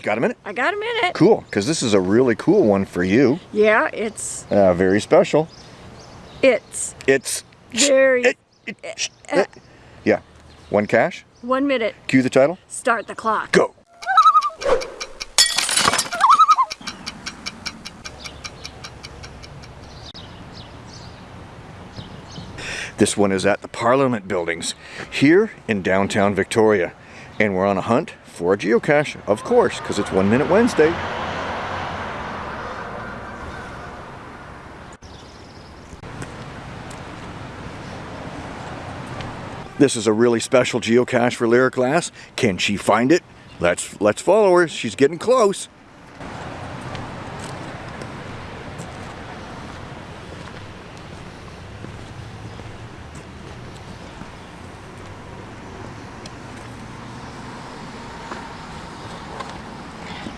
You got a minute? I got a minute. Cool, because this is a really cool one for you. Yeah, it's Uh, very special. it's It's... very It, it, sh- it. Yeah. One cache. one minute. Cue the title. Start the clock. Go. This one is at the Parliament Buildings here in downtown Victoria. And we're on a hunt for a geocache, of course, because it's One Minute Wednesday. This is a really special geocache for Lyric Glass. Can she find it? Let's let's follow her. She's getting close.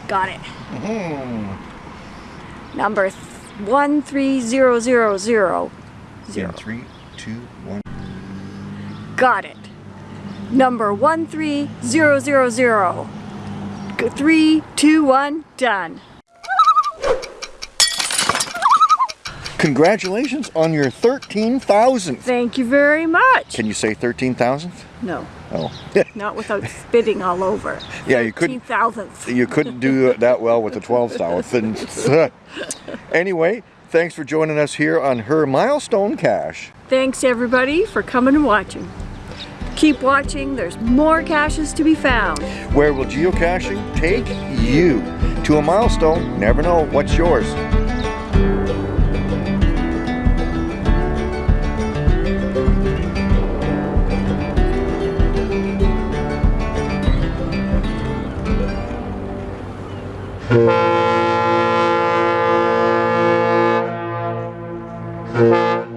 Got it. Number one three zero zero three, two, one. Got it. Number one three zero zero zero. G- Three, two, one, done. Congratulations on your 13,000th. Thank you very much. Can you say 13,000th? No, Oh. not without spitting all over. Yeah, you couldn't- thousandths. you couldn't do that well with the 12,000th. anyway, thanks for joining us here on her milestone cache. Thanks everybody for coming and watching. Keep watching, there's more caches to be found. Where will geocaching take you? To a milestone, never know what's yours. Thank you.